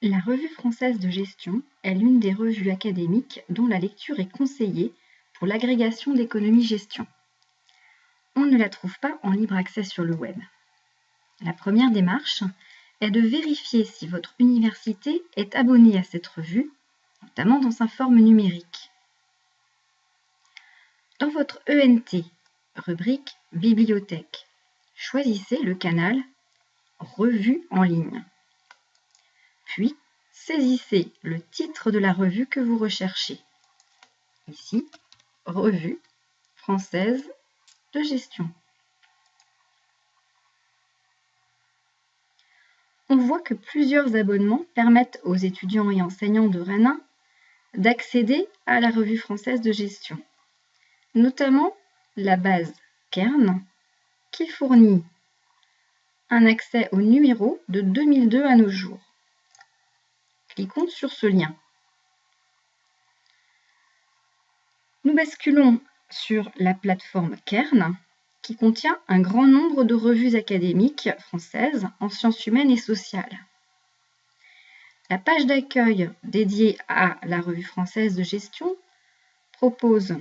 La Revue française de gestion est l'une des revues académiques dont la lecture est conseillée pour l'agrégation d'économie-gestion. On ne la trouve pas en libre accès sur le web. La première démarche est de vérifier si votre université est abonnée à cette revue, notamment dans sa forme numérique. Dans votre ENT, rubrique Bibliothèque, choisissez le canal Revue en ligne. Saisissez le titre de la revue que vous recherchez. Ici, Revue française de gestion. On voit que plusieurs abonnements permettent aux étudiants et enseignants de Rennes d'accéder à la revue française de gestion, notamment la base Kern qui fournit un accès au numéro de 2002 à nos jours. Cliquons sur ce lien. Nous basculons sur la plateforme Kern qui contient un grand nombre de revues académiques françaises en sciences humaines et sociales. La page d'accueil dédiée à la revue française de gestion propose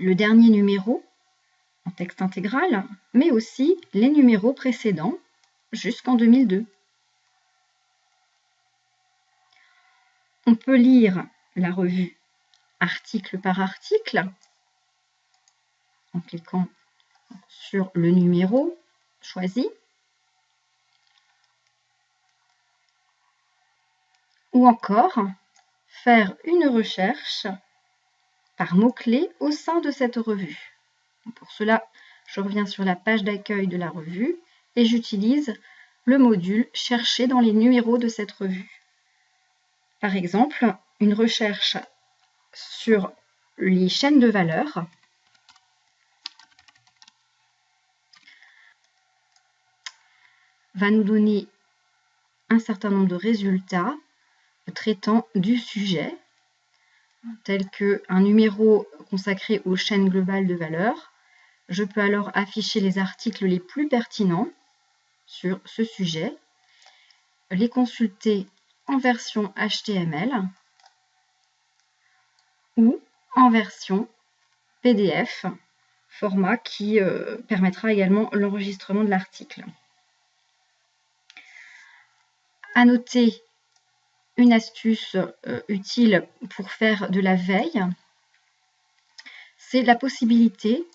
le dernier numéro en texte intégral, mais aussi les numéros précédents jusqu'en 2002. On peut lire la revue article par article en cliquant sur le numéro choisi ou encore faire une recherche par mots-clés au sein de cette revue. Pour cela, je reviens sur la page d'accueil de la revue et j'utilise le module Chercher dans les numéros de cette revue. Par exemple, une recherche sur les chaînes de valeur. Va nous donner un certain nombre de résultats traitant du sujet, tel qu'un numéro consacré aux chaînes globales de valeur, je peux alors afficher les articles les plus pertinents sur ce sujet, les consulter en version HTML ou en version PDF, format qui euh, permettra également l'enregistrement de l'article. À noter une astuce euh, utile pour faire de la veille, c'est la possibilité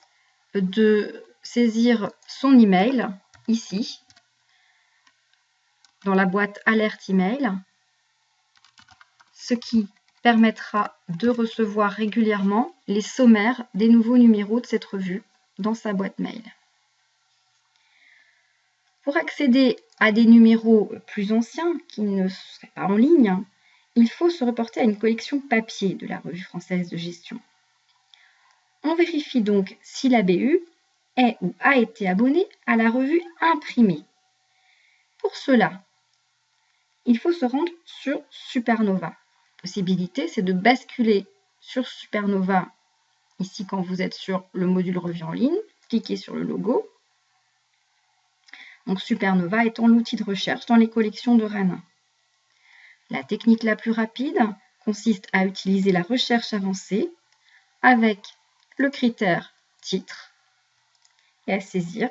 de saisir son email ici, dans la boîte alerte email, ce qui permettra de recevoir régulièrement les sommaires des nouveaux numéros de cette revue dans sa boîte mail. Pour accéder à des numéros plus anciens qui ne seraient pas en ligne, il faut se reporter à une collection papier de la revue française de gestion. On vérifie donc si la BU est ou a été abonnée à la revue imprimée. Pour cela, il faut se rendre sur Supernova. Possibilité, c'est de basculer sur Supernova, ici quand vous êtes sur le module revue en ligne, cliquez sur le logo. Donc Supernova étant l'outil de recherche dans les collections de Rennes. La technique la plus rapide consiste à utiliser la recherche avancée avec le critère titre et à saisir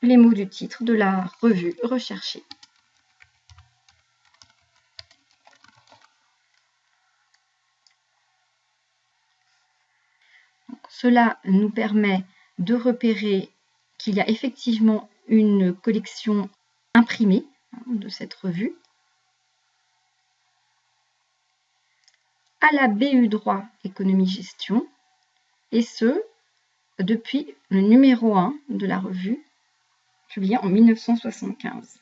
les mots du titre de la revue recherchée. Cela nous permet de repérer qu'il y a effectivement une collection imprimée hein, de cette revue. À la BU droit économie gestion et ce, depuis le numéro 1 de la revue, publié en 1975.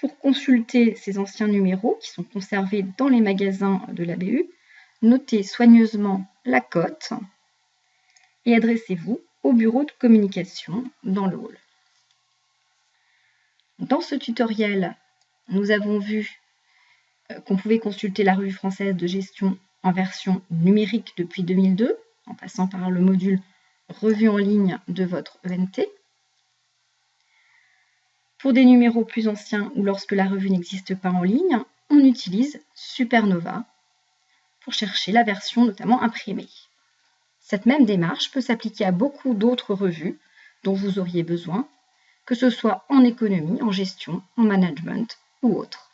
pour consulter ces anciens numéros qui sont conservés dans les magasins de la BU, notez soigneusement la cote et adressez-vous au bureau de communication dans le hall. Dans ce tutoriel, nous avons vu euh, qu'on pouvait consulter la revue française de gestion en version numérique depuis 2002, en passant par le module revue en ligne de votre ENT. Pour des numéros plus anciens ou lorsque la revue n'existe pas en ligne, on utilise Supernova pour chercher la version notamment imprimée. Cette même démarche peut s'appliquer à beaucoup d'autres revues dont vous auriez besoin, que ce soit en économie, en gestion, en management ou autre.